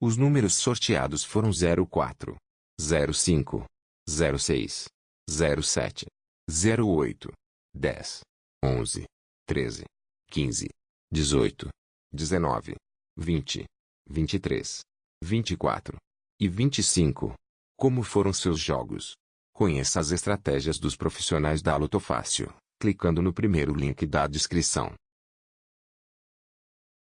Os números sorteados foram 04, 05, 06, 07, 08, 10, 11, 13, 15, 18, 19, 20, 23, 24 e 25. Como foram seus jogos? Conheça as estratégias dos profissionais da Lotofácil, clicando no primeiro link da descrição.